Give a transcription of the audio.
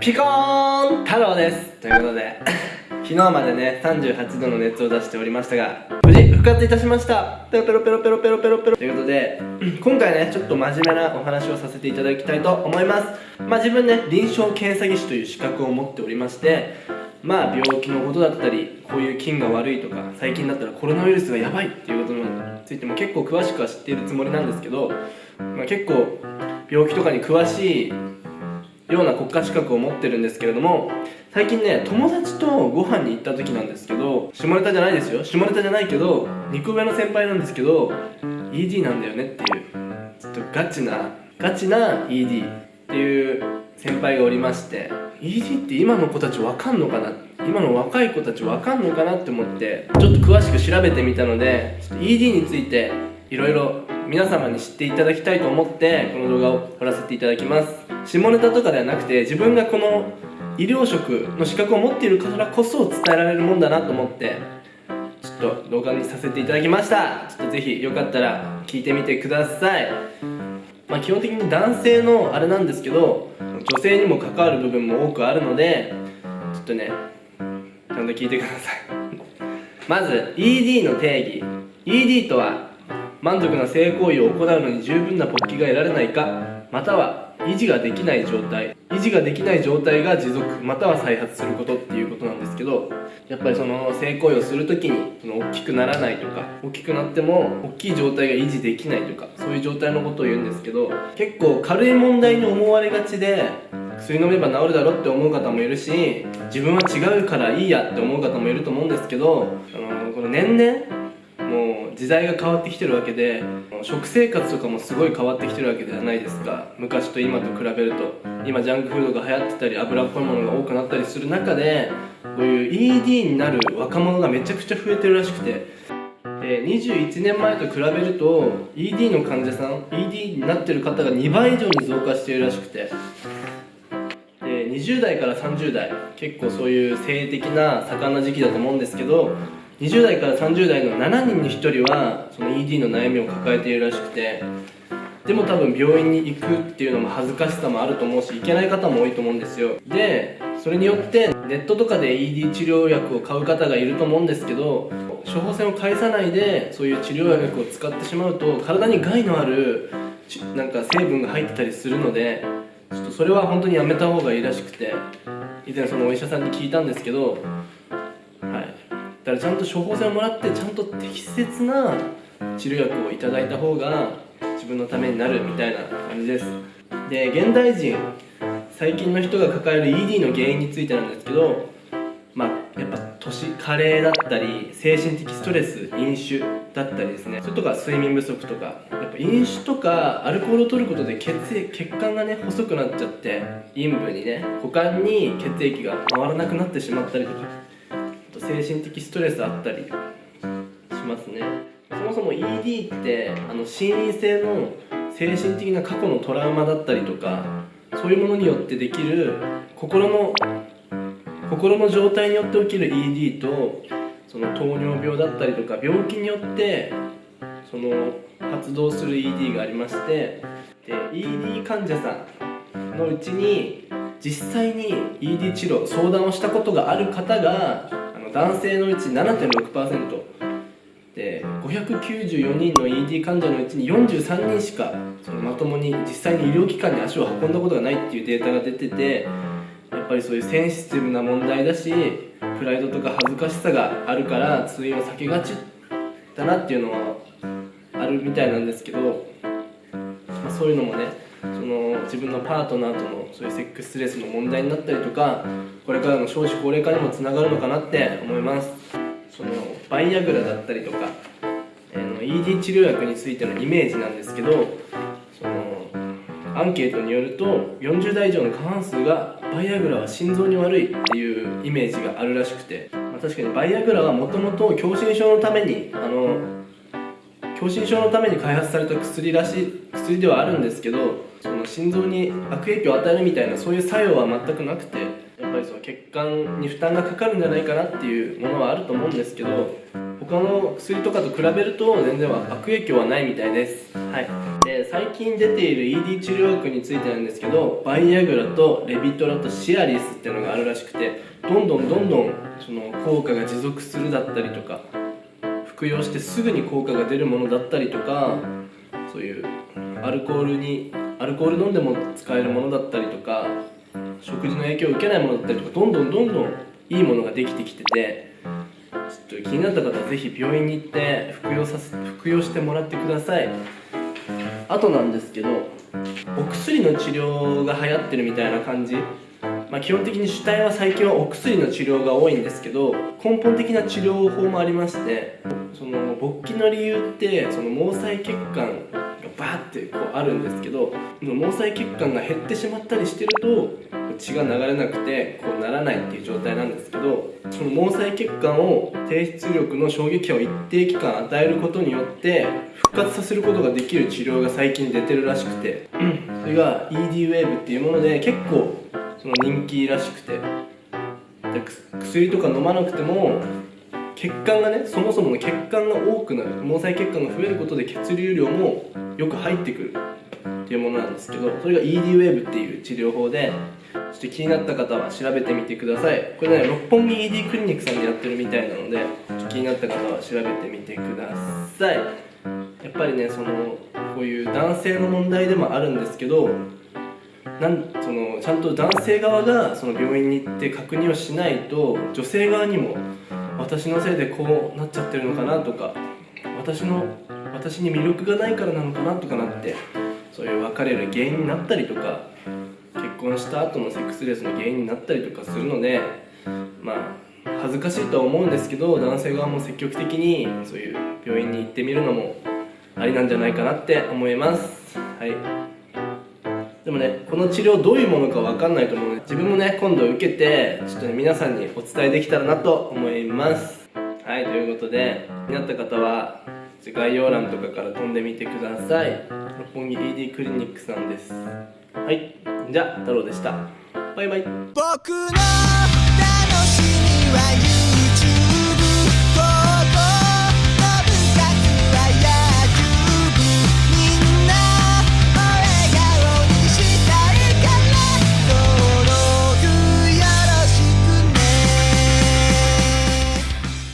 ピコーン太郎です。ということで 昨日までね38度の熱を出しておりましたが無事復活いたしました。ペロペロペロペロペロペロペロ。ということで 今回ねちょっと真面目なお話をさせていただきたいと思います。まあ自分ね臨床検査技師という資格を持っておりましてまあ病気のことだったりこういう菌が悪いとか最近だったらコロナウイルスがやばいっていうことについても結構詳しくは知っているつもりなんですけど、まあ、結構病気とかに詳しいような国家資格を持ってるんですけれども最近ね友達とご飯に行った時なんですけど下ネタじゃないですよ。下ネタじゃないけど2個上の先輩なんですけど ED なんだよねっていうちょっとガチなガチな ED っていう先輩がおりまして ED って今の子たちわかんのかな？今の若い子たちわかんのかなって思ってちょっと詳しく調べてみたのでちょっと ED についていろいろ皆様に知っていただきたいと思ってこの動画を撮らせていただきます。下ネタとかではなくて自分がこの医療職の資格を持っているからこそ伝えられるもんだなと思ってちょっと動画にさせていただきました。ちょっとぜひよかったら聞いてみてください。まあ基本的に男性のあれなんですけど女性にも関わる部分も多くあるのでちょっとねちゃんと聞いてください。まず ED の定義。ED とは満足な性行為を行うのに十分な勃起が得られないか。または維持ができない状態維持ができない状態が持続または再発することっていうことなんですけどやっぱりその性行為をする時にその大きくならないとか大きくなっても大きい状態が維持できないとかそういう状態のことを言うんですけど結構軽い問題に思われがちで薬飲めば治るだろって思う方もいるし自分は違うからいいやって思う方もいると思うんですけどあのこの年々時代が変わってきてるわけで食生活とかもすごい変わってきてるわけではないですか。昔と今と比べると。今ジャンクフードが流行ってたり油っぽいものが多くなったりする中でこういう ED になる若者がめちゃくちゃ増えてるらしくて。で21年前と比べると ED の患者さん ED になってる方が2倍以上に増加しているらしくて。で20代から30代結構そういう性的な盛んな時期だと思うんですけど20代から30代の7人に1人はその ED の悩みを抱えているらしくてでも多分病院に行くっていうのも恥ずかしさもあると思うし行けない方も多いと思うんですよ。でそれによってネットとかで ED 治療薬を買う方がいると思うんですけど処方箋を返さないでそういう治療薬を使ってしまうと体に害のあるなんか成分が入ってたりするのでちょっとそれは本当にやめた方がいいらしくて以前そのお医者さんに聞いたんですけどだからちゃんと処方箋をもらってちゃんと適切な治療薬をいただいた方が自分のためになるみたいな感じです。で現代人最近の人が抱える ED の原因についてなんですけどまあやっぱ年加齢だったり精神的ストレス飲酒だったりですね。それとか睡眠不足とかやっぱ飲酒とかアルコールを取ることで血液血管がね細くなっちゃって陰部にね股間に血液が回らなくなってしまったりとか精神的ストレスあったりしますね。そもそも ED ってあの心因性の精神的な過去のトラウマだったりとかそういうものによってできる心の心の状態によって起きる ED とその糖尿病だったりとか病気によってその発動する ED がありましてで ED 患者さんのうちに実際に ED 治療相談をしたことがある方が男性のうち7.6%で594人の ED 患者のうちに43人しかそのまともに実際に医療機関に足を運んだことがないっていうデータが出ててやっぱりそういうセンシティブな問題だしプライドとか恥ずかしさがあるから通院を避けがちだなっていうのはあるみたいなんですけど、まあ、そういうのもねその自分のパートナーとのそういうセックスレスの問題になったりとかこれからの少子高齢化にもつながるのかなって思います。そのバイアグラだったりとか、えー、ED 治療薬についてのイメージなんですけどそのアンケートによると40代以上の過半数がバイアグラは心臓に悪いっていうイメージがあるらしくて、まあ、確かにバイアグラはもともと狭心症のためにあの狭心症のために開発された薬らしい薬ではあるんですけどその心臓に悪影響を与えるみたいなそういう作用は全くなくてやっぱりその血管に負担がかかるんじゃないかなっていうものはあると思うんですけど他の薬とかと比べると全然悪影響はないみたいです。はい。で最近出ている ED 治療薬についてなんですけどバイアグラとレビトラとシアリスっていうのがあるらしくてどんどんどんどんその効果が持続するだったりとか服用してすぐに効果が出るものだったりとかそういうアルコールにアルコール飲んでも使えるものだったりとか食事の影響を受けないものだったりとかどんどんどんどんいいものができてきててちょっと気になった方はぜひ病院に行って服用させ服用してもらってください。あとなんですけどお薬の治療が流行ってるみたいな感じ。まあ、基本的に主体は最近はお薬の治療が多いんですけど根本的な治療法もありましてその勃起の理由ってその毛細血管バーってこうあるんですけど毛細血管が減ってしまったりしてると血が流れなくてこうならないっていう状態なんですけどその毛細血管を低出力の衝撃波を一定期間与えることによって復活させることができる治療が最近出てるらしくてそれが ED ウェーブっていうもので結構その人気らしくて。薬とか飲まなくても血管がねそもそもの血管が多くなる毛細血管が増えることで血流量もよく入ってくる。っていうものなんですけどそれが ED ウェーブっていう治療法でちょっと気になった方は調べてみてください。これね六本木 ED クリニックさんでやってるみたいなので気になった方は調べてみてください。やっぱりねそのこういう男性の問題でもあるんですけどなんそのちゃんと男性側がその病院に行って確認をしないと女性側にも私のせいでこうなっちゃってるのかなとか私の私に魅力がないからなのかなとかなってそういう別れる原因になったりとか結婚した後のセックスレスの原因になったりとかするのでまあ恥ずかしいとは思うんですけど男性側も積極的にそういう病院に行ってみるのもありなんじゃないかなって思います。はい。でもねこの治療どういうものか分かんないと思うので自分もね今度受けてちょっとね皆さんにお伝えできたらなと思います。はいということで気になった方は概要欄とかから飛んでみてください。六本木 ED クリニックさんです。はいじゃあ太郎でした。バイバイ。